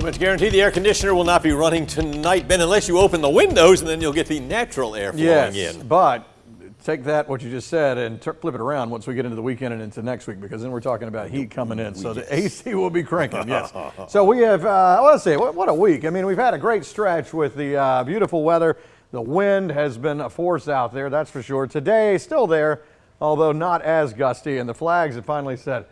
Pretty much guarantee the air conditioner will not be running tonight, Ben, unless you open the windows and then you'll get the natural air flowing yes, in. but take that, what you just said, and flip it around once we get into the weekend and into next week, because then we're talking about heat coming in. So the AC will be cranking, yes. so we have, uh, let's see, what, what, a week. I mean, we've had a great stretch with the uh, beautiful weather. The wind has been a force out there, that's for sure. Today, still there, although not as gusty, and the flags have finally said,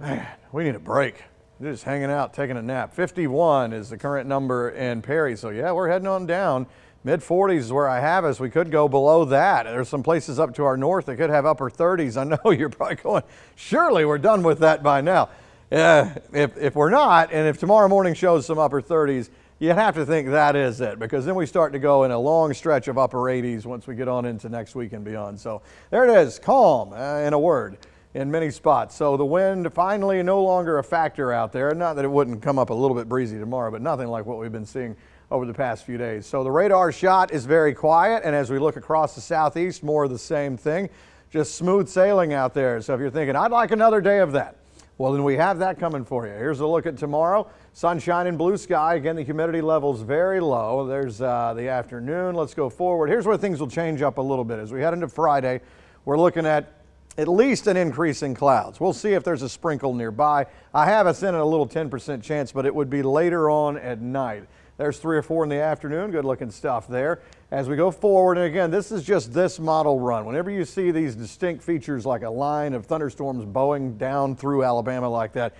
man, we need a break. Just hanging out, taking a nap. 51 is the current number in Perry. So yeah, we're heading on down. Mid 40s is where I have us. We could go below that. There's some places up to our north that could have upper 30s. I know you're probably going, surely we're done with that by now. Uh, if, if we're not, and if tomorrow morning shows some upper 30s, you have to think that is it because then we start to go in a long stretch of upper 80s once we get on into next week and beyond. So there it is, calm uh, in a word in many spots. So the wind finally no longer a factor out there. Not that it wouldn't come up a little bit breezy tomorrow, but nothing like what we've been seeing over the past few days. So the radar shot is very quiet, and as we look across the southeast, more of the same thing. Just smooth sailing out there. So if you're thinking, I'd like another day of that, well, then we have that coming for you. Here's a look at tomorrow. Sunshine and blue sky. Again, the humidity level's very low. There's uh, the afternoon. Let's go forward. Here's where things will change up a little bit. As we head into Friday, we're looking at at least an increase in clouds. We'll see if there's a sprinkle nearby. I have us in a little 10% chance, but it would be later on at night. There's three or four in the afternoon. Good looking stuff there. As we go forward, and again, this is just this model run. Whenever you see these distinct features like a line of thunderstorms bowing down through Alabama like that,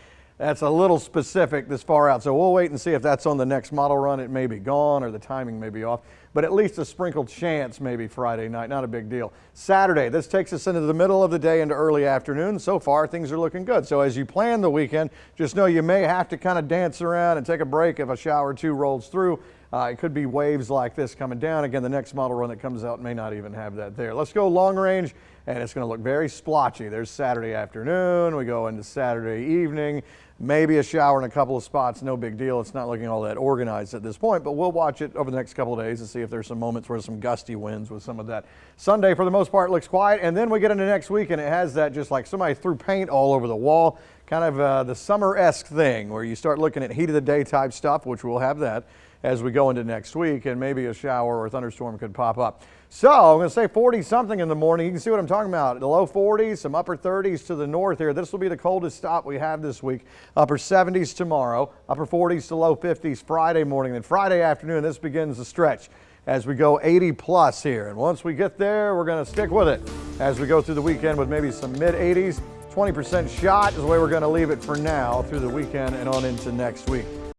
that's a little specific this far out. So we'll wait and see if that's on the next model run. It may be gone or the timing may be off, but at least a sprinkled chance maybe Friday night. Not a big deal. Saturday, this takes us into the middle of the day into early afternoon. So far, things are looking good. So as you plan the weekend, just know you may have to kind of dance around and take a break if a shower or two rolls through. Uh, it could be waves like this coming down. Again, the next model run that comes out may not even have that there. Let's go long range, and it's going to look very splotchy. There's Saturday afternoon. We go into Saturday evening. Maybe a shower in a couple of spots. No big deal. It's not looking all that organized at this point, but we'll watch it over the next couple of days and see if there's some moments where some gusty winds with some of that. Sunday, for the most part, looks quiet, and then we get into next week, and it has that just like somebody threw paint all over the wall, kind of uh, the summer-esque thing where you start looking at heat of the day type stuff, which we'll have that as we go into next week, and maybe a shower or thunderstorm could pop up. So I'm going to say 40 something in the morning. You can see what I'm talking about. The low 40s, some upper 30s to the north here. This will be the coldest stop we have this week. Upper 70s tomorrow, upper 40s to low 50s Friday morning. Then Friday afternoon, this begins the stretch as we go 80 plus here. And once we get there, we're going to stick with it as we go through the weekend with maybe some mid 80s. 20% shot is the way we're going to leave it for now through the weekend and on into next week.